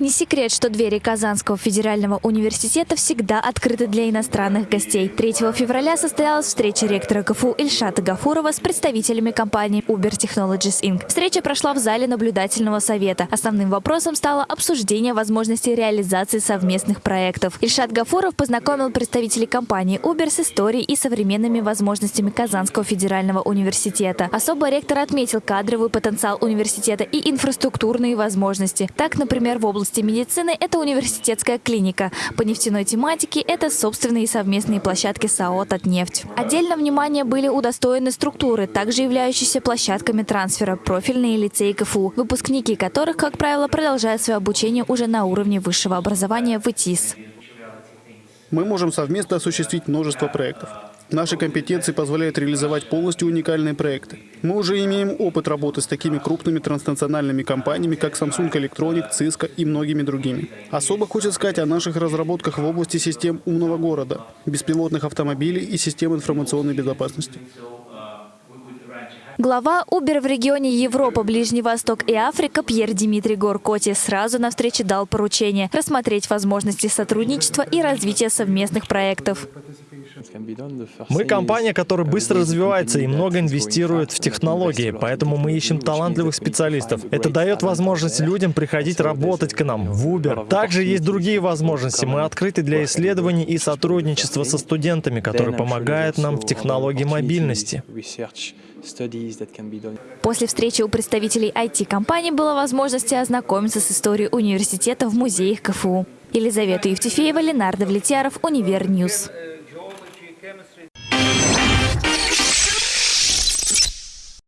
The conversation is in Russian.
Не секрет, что двери Казанского федерального университета всегда открыты для иностранных гостей. 3 февраля состоялась встреча ректора КФУ Ильшата Гафурова с представителями компании Uber Technologies Inc. Встреча прошла в зале наблюдательного совета. Основным вопросом стало обсуждение возможности реализации совместных проектов. Ильшат Гафуров познакомил представителей компании Uber с историей и современными возможностями Казанского федерального университета. Особо ректор отметил кадровый потенциал университета и инфраструктурные возможности. Так, например, в области области медицины – это университетская клиника. По нефтяной тематике – это собственные совместные площадки САО «Татнефть». Отдельно внимание были удостоены структуры, также являющиеся площадками трансфера, профильные лицеи КФУ, выпускники которых, как правило, продолжают свое обучение уже на уровне высшего образования в ИТИС. Мы можем совместно осуществить множество проектов. Наши компетенции позволяют реализовать полностью уникальные проекты. Мы уже имеем опыт работы с такими крупными транснациональными компаниями, как Samsung Electronic, Cisco и многими другими. Особо хочется сказать о наших разработках в области систем умного города, беспилотных автомобилей и систем информационной безопасности. Глава Uber в регионе Европа, Ближний Восток и Африка Пьер Дмитрий Горкоти сразу на встрече дал поручение рассмотреть возможности сотрудничества и развития совместных проектов. Мы компания, которая быстро развивается и много инвестирует в технологии, поэтому мы ищем талантливых специалистов. Это дает возможность людям приходить работать к нам в Uber. Также есть другие возможности. Мы открыты для исследований и сотрудничества со студентами, которые помогают нам в технологии мобильности. После встречи у представителей IT-компаний была возможность ознакомиться с историей университета в музеях КФУ. Елизавета Евтефеева, Ленар Довлетьяров, Универ News.